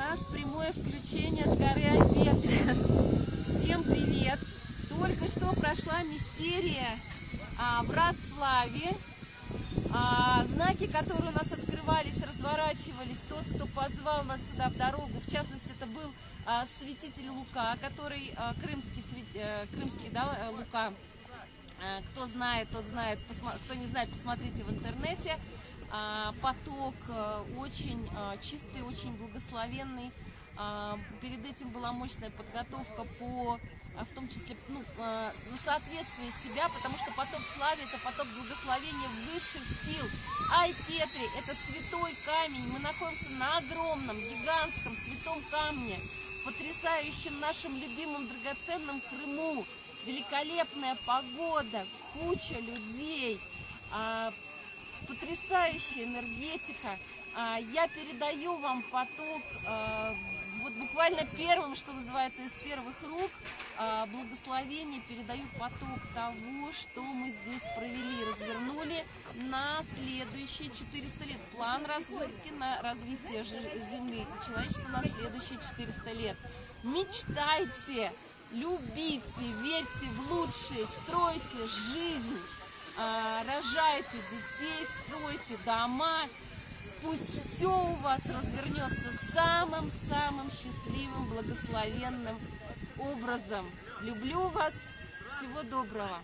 нас прямое включение с горы Альберты. Всем привет! Только что прошла мистерия а, в Радславе. А, знаки, которые у нас открывались, разворачивались. Тот, кто позвал нас сюда в дорогу, в частности, это был а, святитель Лука, который а, крымский, свят... а, крымский да, э, Лука. А, кто знает, тот знает, посма... кто не знает, посмотрите в интернете. А, поток а, очень а, чистый, очень благословенный. А, перед этим была мощная подготовка по в том числе ну, на соответствие себя, потому что поток славы это поток благословения высших сил. Ай Петри, это святой камень, мы находимся на огромном, гигантском святом камне, потрясающем нашем любимом драгоценном Крыму, великолепная погода, куча людей, потрясающая энергетика. Я передаю вам поток вот буквально первым, что называется, из первых рук а, благословение передают поток того, что мы здесь провели, развернули на следующие 400 лет. План развертки на развитие Земли и человечества на следующие 400 лет. Мечтайте, любите, верьте в лучшее, стройте жизнь, а, рожайте детей, стройте дома, Пусть все у вас развернется самым-самым счастливым, благословенным образом. Люблю вас. Всего доброго.